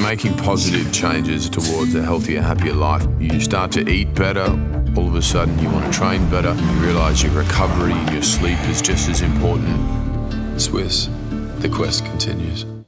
making positive changes towards a healthier, happier life. You start to eat better, all of a sudden you want to train better. You realize your recovery and your sleep is just as important. Swiss, the quest continues.